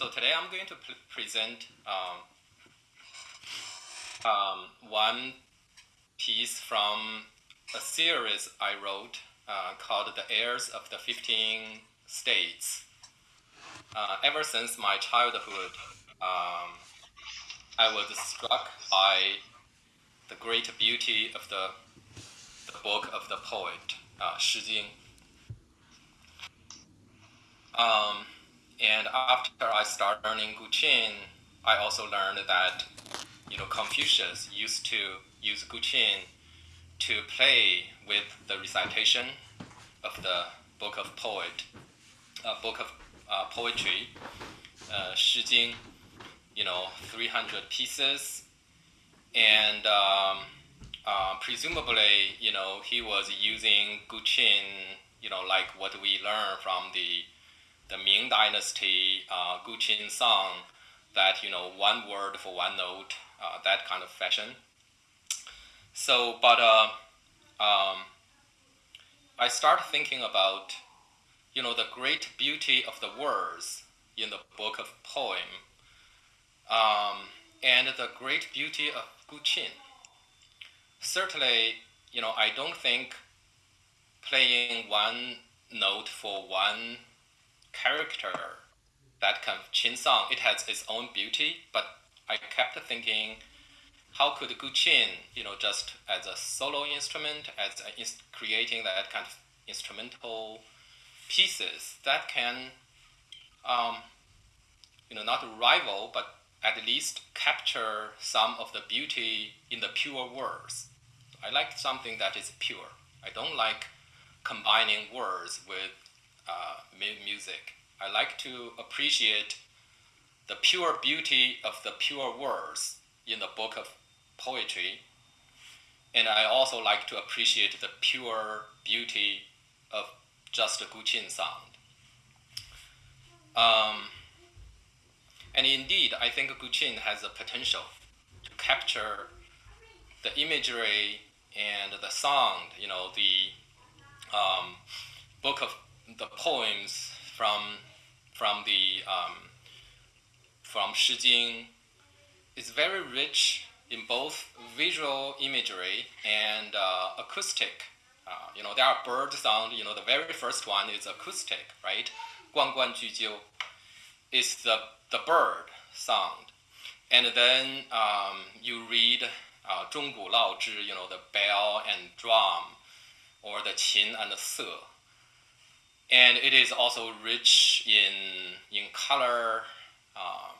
So today I'm going to present um, um, one piece from a series I wrote uh, called The Airs of the 15 States. Uh, ever since my childhood, um, I was struck by the great beauty of the, the book of the poet, uh, Shi Jing. Um, and after I started learning Guqin, I also learned that you know Confucius used to use Guqin to play with the recitation of the book of poet, uh, book of uh, poetry, uh, Shi Jing, you know, 300 pieces, and um, uh, presumably, you know, he was using Guqin, you know, like what we learn from the the Ming Dynasty uh, Guqin song that you know one word for one note, uh, that kind of fashion. So, but uh, um, I start thinking about you know the great beauty of the words in the book of poem, um, and the great beauty of Guqin. Certainly, you know I don't think playing one note for one character that kind of Qin song, it has its own beauty, but I kept thinking, how could Guqin, you know, just as a solo instrument, as a, creating that kind of instrumental pieces that can, um, you know, not rival, but at least capture some of the beauty in the pure words. I like something that is pure. I don't like combining words with uh, music. I like to appreciate the pure beauty of the pure words in the book of poetry. And I also like to appreciate the pure beauty of just the Guqin sound. Um, and indeed, I think Guqin has the potential to capture the imagery and the sound, you know, the um, book of the poems from from the um, from Shi Jing is very rich in both visual imagery and uh, acoustic. Uh, you know, there are bird sound. You know, the very first one is acoustic, right? Guan Guan Ju Jiu is the the bird sound, and then um, you read uh, Zhong Gu Lao Zhi. You know, the bell and drum, or the qin and the se and it is also rich in in color. Um,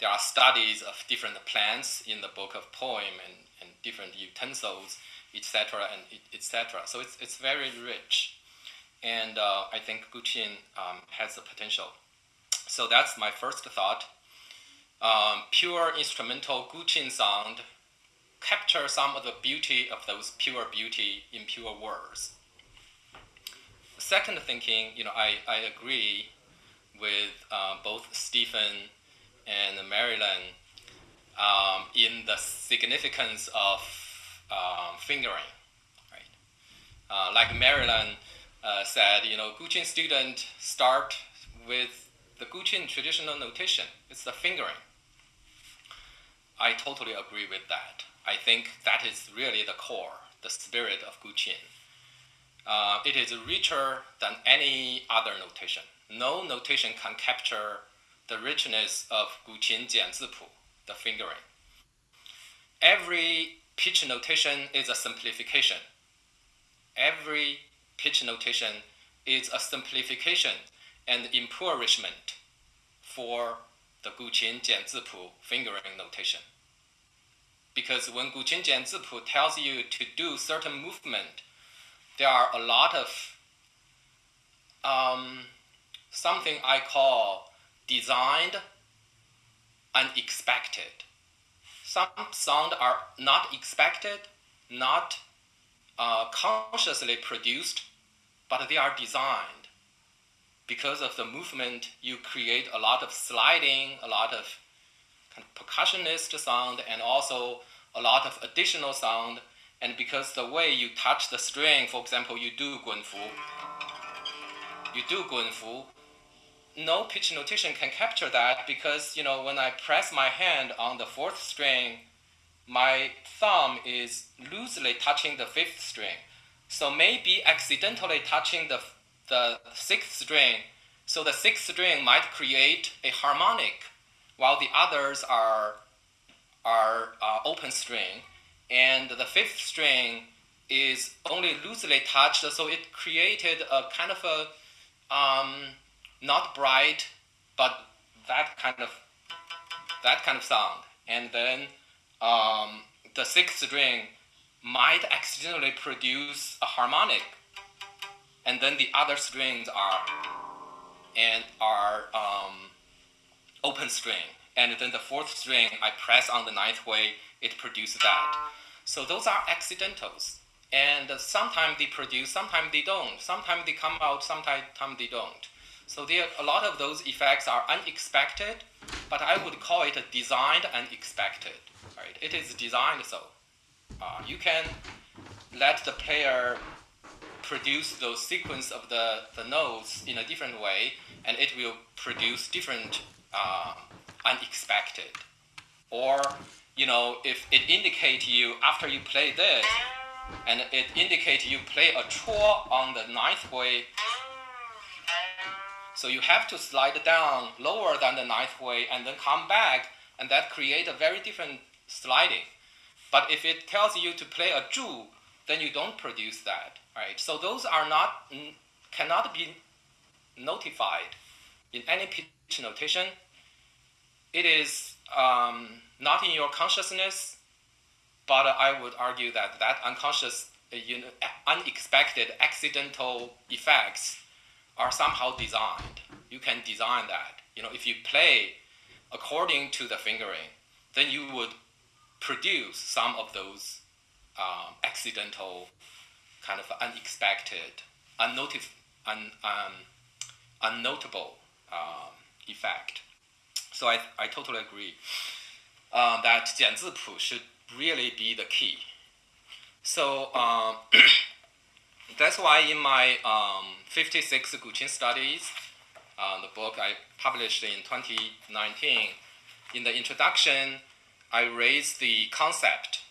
there are studies of different plants in the book of poem and, and different utensils, etc. and etc. So it's it's very rich, and uh, I think Guqin um, has the potential. So that's my first thought. Um, pure instrumental Guqin sound capture some of the beauty of those pure beauty in pure words second thinking, you know, I, I agree with uh, both Stephen and Marilyn um, in the significance of um, fingering, right? Uh, like Marilyn uh, said, you know, Guqin students start with the Guqin traditional notation. It's the fingering. I totally agree with that. I think that is really the core, the spirit of Guqin uh, it is richer than any other notation. No notation can capture the richness of Guqin Jianzipu, the fingering. Every pitch notation is a simplification. Every pitch notation is a simplification and impoverishment for the Guqin Jianzipu fingering notation. Because when Guqin Jianzipu tells you to do certain movement, there are a lot of um, something I call designed unexpected. Some sound are not expected, not uh, consciously produced, but they are designed. Because of the movement, you create a lot of sliding, a lot of kind of percussionist sound, and also a lot of additional sound and because the way you touch the string, for example, you do guanfu, you do guanfu, no pitch notation can capture that because you know when I press my hand on the fourth string, my thumb is loosely touching the fifth string. So maybe accidentally touching the, the sixth string, so the sixth string might create a harmonic, while the others are, are uh, open string. And the fifth string is only loosely touched, so it created a kind of a, um, not bright, but that kind of, that kind of sound. And then um, the sixth string might accidentally produce a harmonic, and then the other strings are and are um, open string, and then the fourth string I press on the ninth way, it produces that. So those are accidentals, and sometimes they produce, sometimes they don't. Sometimes they come out, sometimes they don't. So there, a lot of those effects are unexpected, but I would call it a designed unexpected. Right? It is designed so. Uh, you can let the player produce those sequence of the, the notes in a different way, and it will produce different uh, unexpected. Or, you know, if it indicates you after you play this, and it indicates you play a chord on the ninth way, so you have to slide down lower than the ninth way and then come back, and that create a very different sliding. But if it tells you to play a zhu, then you don't produce that, right? So those are not, cannot be notified in any pitch notation. It is um, not in your consciousness, but I would argue that that unconscious, you know, unexpected, accidental effects are somehow designed. You can design that. You know, if you play according to the fingering, then you would produce some of those um, accidental, kind of unexpected, un, um, unnotable um, effect. So I, I totally agree um, that Jianzi should really be the key. So um, that's why in my um, 56 Guqin studies, uh, the book I published in 2019, in the introduction, I raised the concept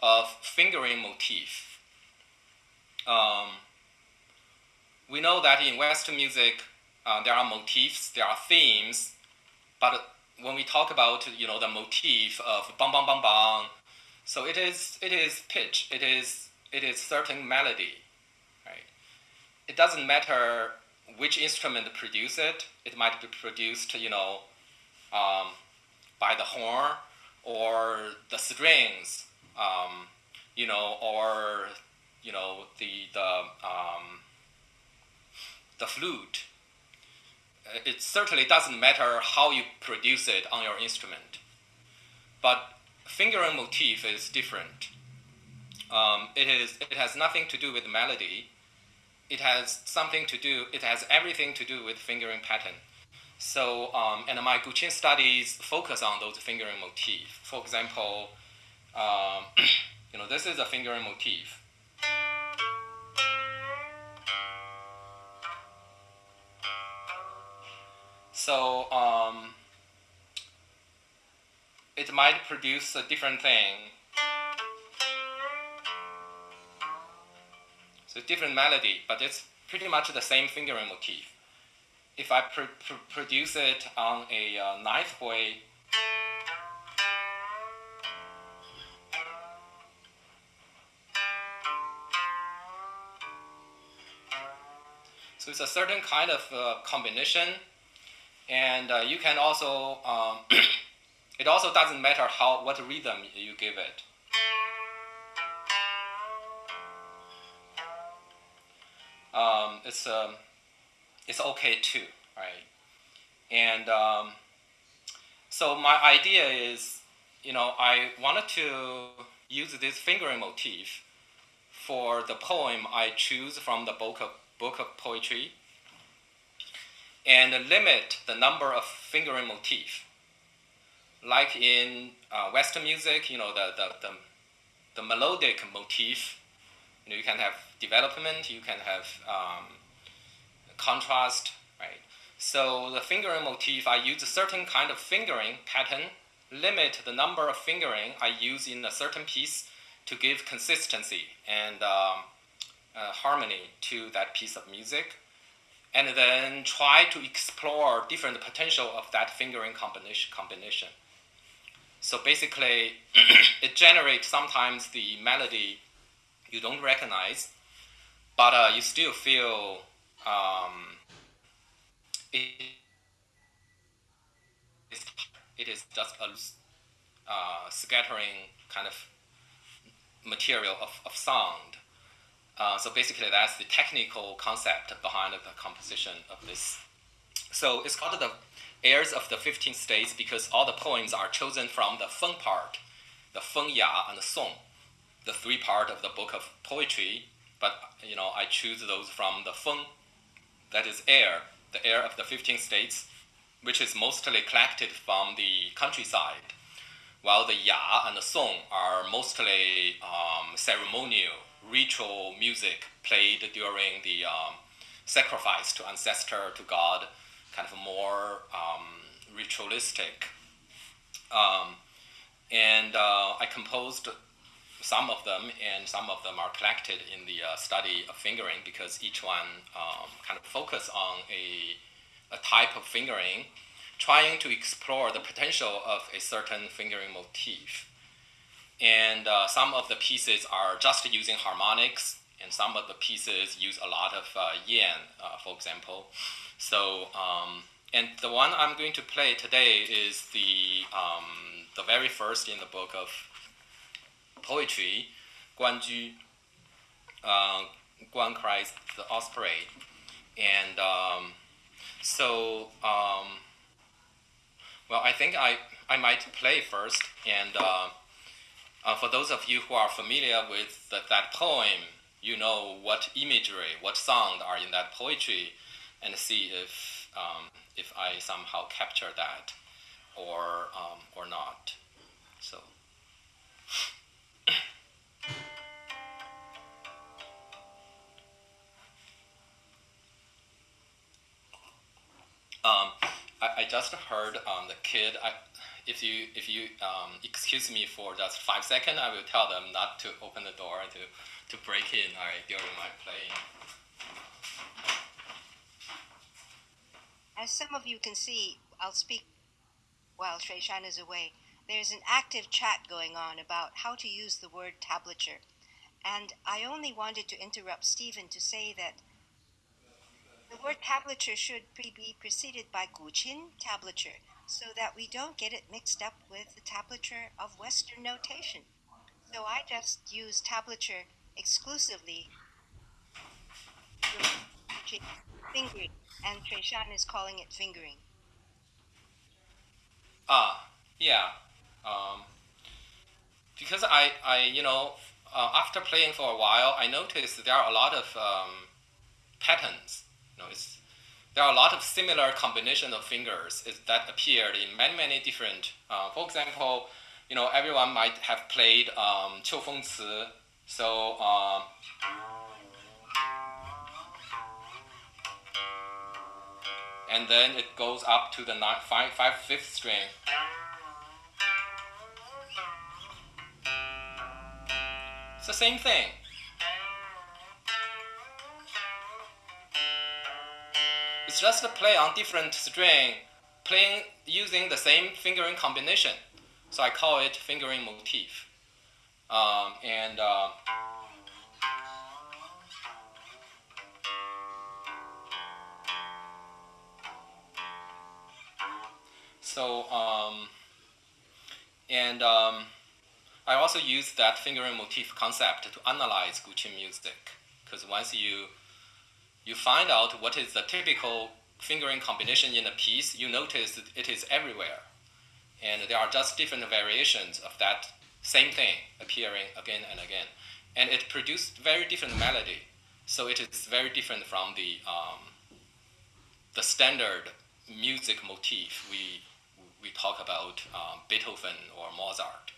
of fingering motif. Um, we know that in Western music, uh, there are motifs, there are themes but when we talk about you know the motif of bang bang bang bang, so it is it is pitch, it is it is certain melody, right? It doesn't matter which instrument produce it. It might be produced you know um, by the horn or the strings, um, you know, or you know the the um, the flute. It certainly doesn't matter how you produce it on your instrument, but fingering motif is different. Um, it is it has nothing to do with melody. It has something to do. It has everything to do with fingering pattern. So, um, and my Guqin studies focus on those fingering motif. For example, um, you know, this is a fingering motif. So um, it might produce a different thing. So different melody, but it's pretty much the same fingering motif if I pr pr produce it on a uh, ninth way, so it's a certain kind of uh, combination, and uh, you can also, um, it also doesn't matter how what rhythm you give it. Um, it's um, it's okay too, right? And um, so my idea is, you know, I wanted to use this fingering motif for the poem I choose from the book of, book of poetry and limit the number of fingering motif. Like in uh, Western music, you know, the, the, the, the, melodic motif, you know, you can have development, you can have um, contrast, right? So the fingering motif, I use a certain kind of fingering pattern, limit the number of fingering I use in a certain piece to give consistency and um, uh, harmony to that piece of music, and then try to explore different potential of that fingering combination. combination. So basically, it generates sometimes the melody you don't recognize, but uh, you still feel um, it, it is just a uh, scattering kind of material of, of sound. Uh, so basically, that's the technical concept behind the composition of this. So it's called the airs of the 15 states because all the poems are chosen from the Feng part, the Feng Ya and the Song, the three part of the book of poetry. But you know, I choose those from the Feng, that is air, the air of the 15 states, which is mostly collected from the countryside, while the Ya and the Song are mostly um, ceremonial, ritual music played during the um, sacrifice to ancestor, to God, kind of more um, ritualistic. Um, and uh, I composed some of them, and some of them are collected in the uh, study of fingering because each one um, kind of focus on a, a type of fingering, trying to explore the potential of a certain fingering motif. And uh, some of the pieces are just using harmonics, and some of the pieces use a lot of uh, yan, uh, for example. So, um, and the one I'm going to play today is the, um, the very first in the book of poetry, Guan Ju, uh, Guan cries the osprey. And um, so, um, well, I think I, I might play first. And uh, uh, for those of you who are familiar with the, that poem, you know what imagery, what sound are in that poetry, and see if, um, if I somehow capture that or, um, or not. So. Um, I, I, just heard um, the kid. I, if you if you um, excuse me for just five seconds, I will tell them not to open the door to to break in during my playing. As some of you can see, I'll speak while Shui Shan is away. There's an active chat going on about how to use the word tablature. And I only wanted to interrupt Stephen to say that the word tablature should be preceded by guqin tablature so that we don't get it mixed up with the tablature of Western notation. So I just use tablature exclusively fingering, and Shui Shan is calling it fingering. Ah, yeah. Um, because I, I, you know, uh, after playing for a while, I noticed there are a lot of um, patterns know, it's, there are a lot of similar combination of fingers that appeared in many, many different, uh, for example, you know, everyone might have played um, Qiu Feng Ci, so um, and then it goes up to the nine, five, five, fifth string. It's the same thing. Just play on different string, playing using the same fingering combination. So I call it fingering motif. Um, and uh, so um, and um, I also use that fingering motif concept to analyze Guqin music because once you you find out what is the typical fingering combination in a piece, you notice that it is everywhere. And there are just different variations of that same thing appearing again and again. And it produced very different melody. So it is very different from the, um, the standard music motif we, we talk about um, Beethoven or Mozart.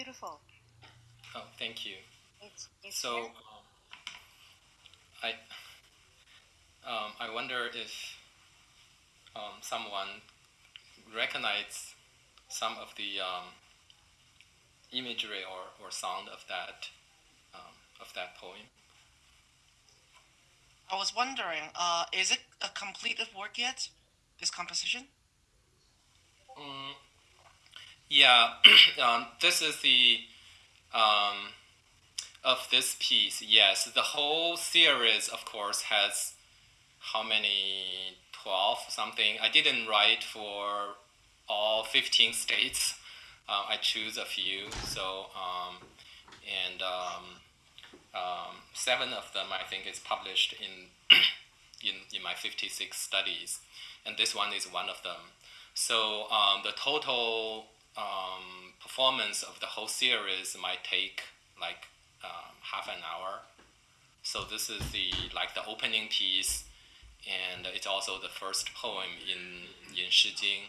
Beautiful. Oh, thank you. It's, it's so, um, I um, I wonder if um, someone recognizes some of the um, imagery or, or sound of that um, of that poem. I was wondering, uh, is it a completed work yet? This composition? Mm, yeah, um, this is the um, of this piece. Yes, the whole series, of course, has how many? Twelve something. I didn't write for all fifteen states. Uh, I choose a few. So um, and um, uh, seven of them I think is published in in in my 56 studies, and this one is one of them. So um, the total um, performance of the whole series might take like um, half an hour. So this is the like the opening piece, and it's also the first poem in in Shi Jing.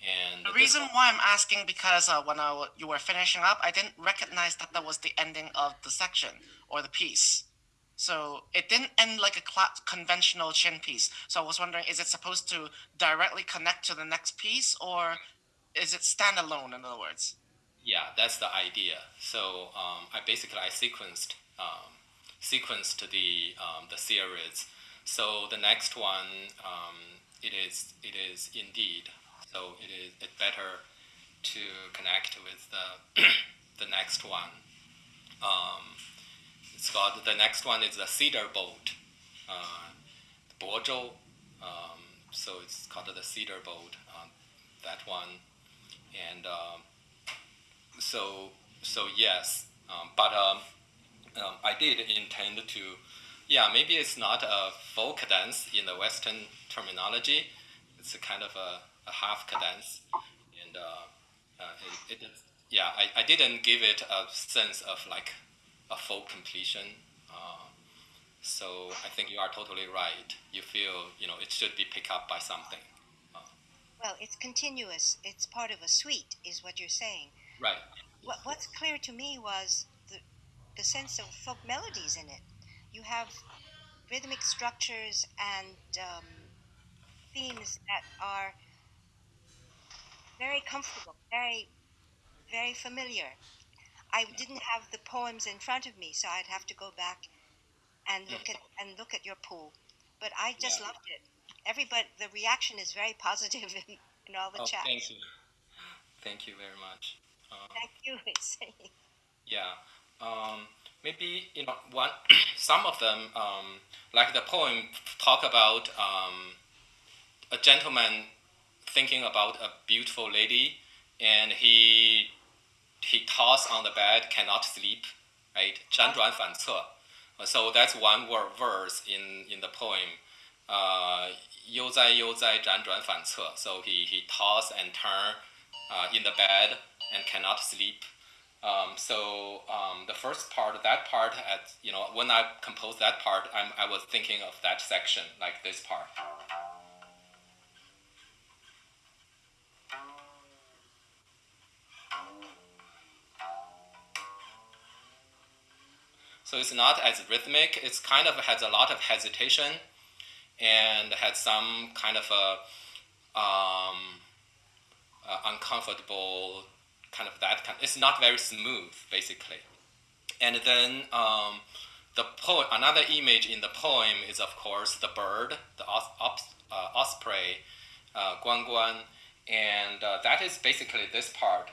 And the reason why I'm asking because uh, when I, you were finishing up, I didn't recognize that that was the ending of the section or the piece. So it didn't end like a conventional qin piece. So I was wondering, is it supposed to directly connect to the next piece, or is it standalone? In other words. Yeah, that's the idea. So um, I basically I sequenced um, sequenced the um, the series. So the next one, um, it is it is indeed. So it is it better to connect with the the next one. Um, it's called the next one is the cedar boat, uh, Bozhou. Um, so it's called the cedar boat. Uh, that one, and um, so so yes, um, but um, um, I did intend to, yeah, maybe it's not a full cadence in the Western terminology. It's a kind of a, a half cadence, and uh, uh, it, it, yeah, I, I didn't give it a sense of like a full completion. Uh, so I think you are totally right. You feel you know it should be picked up by something. Well, it's continuous. It's part of a suite, is what you're saying. Right. What, what's clear to me was the the sense of folk melodies in it. You have rhythmic structures and um, themes that are very comfortable, very, very familiar. I didn't have the poems in front of me, so I'd have to go back and look at and look at your pool. But I just yeah. loved it Everybody, the reaction is very positive in, in all the oh, chats. Thank you. Thank you very much. Uh, thank you. yeah. Um, maybe you know one. some of them, um, like the poem, talk about um, a gentleman thinking about a beautiful lady, and he he toss on the bed, cannot sleep, right? 辗转反侧. So that's one word verse in, in the poem. Uh, 悠哉悠哉辗转反侧. So he, he toss and turn uh, in the bed and cannot sleep. Um, so um, the first part, that part, at, you know, when I composed that part, I'm, I was thinking of that section, like this part. So it's not as rhythmic. It's kind of has a lot of hesitation and had some kind of a um, uh, uncomfortable kind of that kind. It's not very smooth, basically. And then um, the poem, another image in the poem is of course the bird, the os- os- uh, osprey, uh, guan guan, and uh, that is basically this part.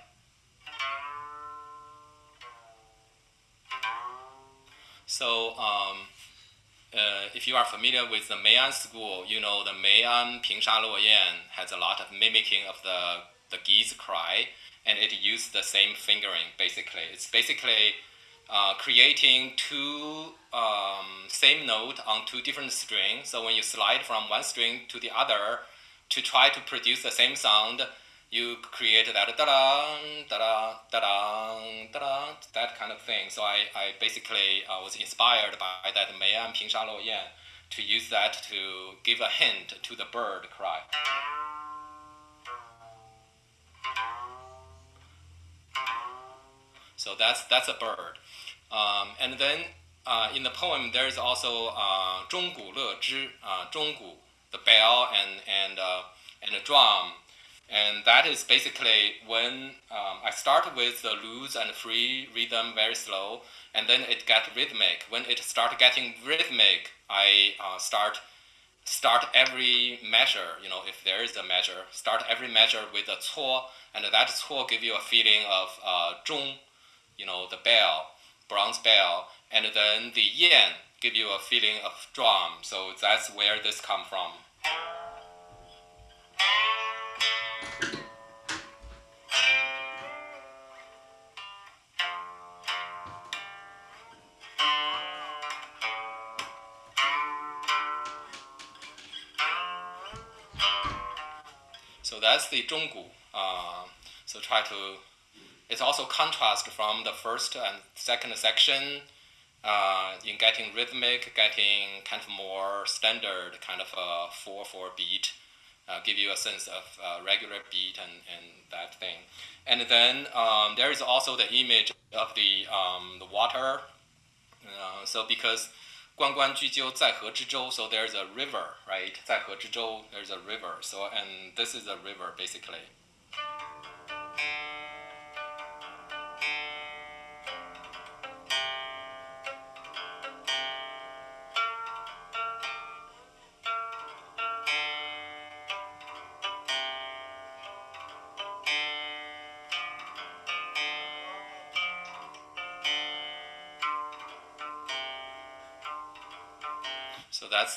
So um, uh, if you are familiar with the Meian school, you know the Meian Pingsha Luo Yan has a lot of mimicking of the, the geese cry, and it uses the same fingering basically. It's basically uh, creating two um, same note on two different strings. So when you slide from one string to the other to try to produce the same sound, you created that da da da da da that kind of thing. So I, I basically I was inspired by that Meian Pingsha Luo Yan to use that to give a hint to the bird cry. So that's that's a bird. Um, and then uh, in the poem, there's also uh, 中鼓乐之, uh, 中鼓, the bell and and uh, and a drum. And that is basically when um, I start with the loose and free rhythm very slow, and then it gets rhythmic. When it start getting rhythmic, I uh, start start every measure, you know, if there is a measure, start every measure with a cuo, and that cuo give you a feeling of uh, zhong, you know, the bell, bronze bell, and then the yan give you a feeling of drum. So that's where this come from. The zhonggu. Uh, so try to. It's also contrast from the first and second section uh, in getting rhythmic, getting kind of more standard kind of a four four beat. Uh, give you a sense of uh, regular beat and, and that thing. And then um, there is also the image of the, um, the water. Uh, so because Guan Guan so there's a river, right? Zai There's a river. So and this is a river basically.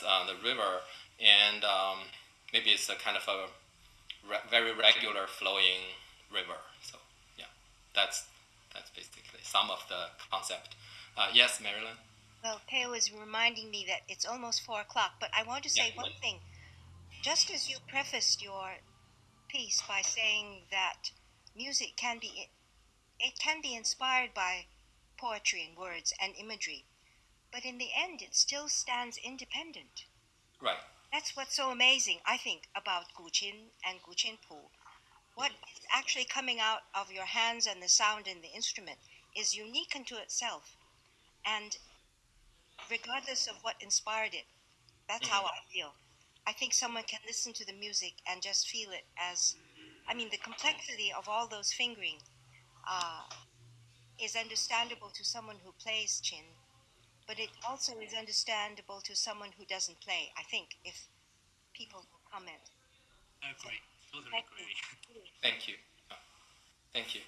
That's uh, the river, and um, maybe it's a kind of a re- very regular flowing river. So yeah, that's that's basically some of the concept. Uh, yes, Marilyn. Well, Teo is reminding me that it's almost four o'clock, but I want to say Yeah. one thing. Just as you prefaced your piece by saying that music can be it can be inspired by poetry and words and imagery, but in the end it still stands independent. Right. That's what's so amazing, I think, about Guqin and Guqin Pu. What is actually coming out of your hands and the sound in the instrument is unique unto itself. And regardless of what inspired it, that's how I feel. I think someone can listen to the music and just feel it as, I mean, the complexity of all those fingering uh, is understandable to someone who plays qin, but it also is understandable to someone who doesn't play. I think if people will comment. I agree. Totally Thank agree. you. Thank you. Thank you.